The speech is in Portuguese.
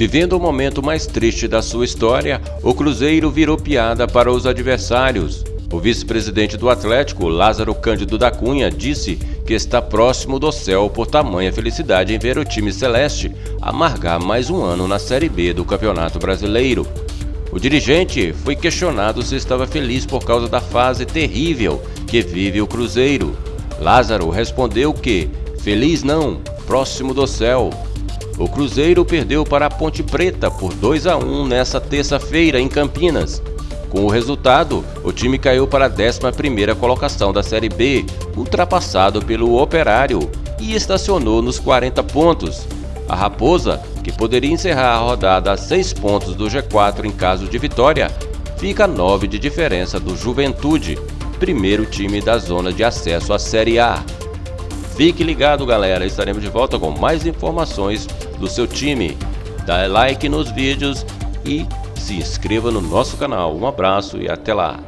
Vivendo o momento mais triste da sua história, o Cruzeiro virou piada para os adversários. O vice-presidente do Atlético, Lázaro Cândido da Cunha, disse que está próximo do céu por tamanha felicidade em ver o time celeste amargar mais um ano na Série B do Campeonato Brasileiro. O dirigente foi questionado se estava feliz por causa da fase terrível que vive o Cruzeiro. Lázaro respondeu que, feliz não, próximo do céu. O Cruzeiro perdeu para a Ponte Preta por 2 a 1 nesta terça-feira em Campinas. Com o resultado, o time caiu para a 11ª colocação da Série B, ultrapassado pelo Operário, e estacionou nos 40 pontos. A Raposa, que poderia encerrar a rodada a 6 pontos do G4 em caso de vitória, fica a 9 de diferença do Juventude, primeiro time da zona de acesso à Série A. Fique ligado, galera, estaremos de volta com mais informações do seu time. Dá like nos vídeos e se inscreva no nosso canal. Um abraço e até lá!